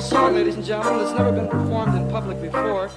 song, ladies and gentlemen, that's never been performed in public before.